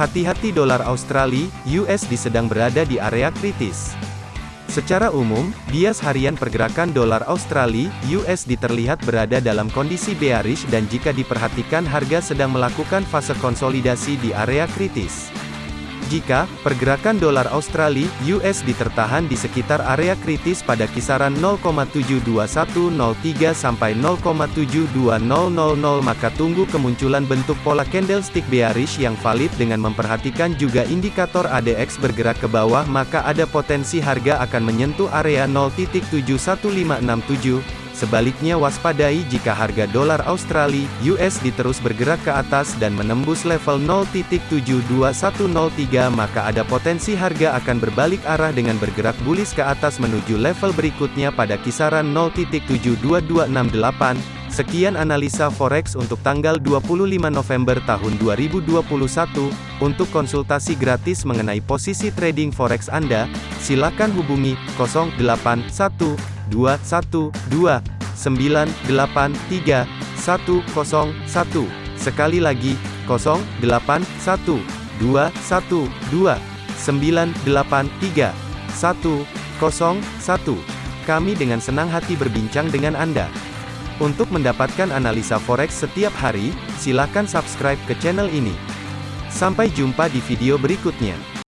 Hati-hati dolar Australia, USD sedang berada di area kritis. Secara umum, bias harian pergerakan dolar Australia, USD terlihat berada dalam kondisi bearish dan jika diperhatikan harga sedang melakukan fase konsolidasi di area kritis. Jika pergerakan dolar Australia USD tertahan di sekitar area kritis pada kisaran 0,72103 sampai 0,72000 maka tunggu kemunculan bentuk pola candlestick bearish yang valid dengan memperhatikan juga indikator ADX bergerak ke bawah maka ada potensi harga akan menyentuh area 0.71567 Sebaliknya waspadai jika harga dolar Australia USD terus bergerak ke atas dan menembus level 0.72103 maka ada potensi harga akan berbalik arah dengan bergerak bullish ke atas menuju level berikutnya pada kisaran 0.72268. Sekian analisa forex untuk tanggal 25 November tahun 2021. Untuk konsultasi gratis mengenai posisi trading forex Anda, silakan hubungi 081 212 983 101. Sekali lagi, 081 212 983 101. Kami dengan senang hati berbincang dengan Anda. Untuk mendapatkan analisa forex setiap hari, silakan subscribe ke channel ini. Sampai jumpa di video berikutnya.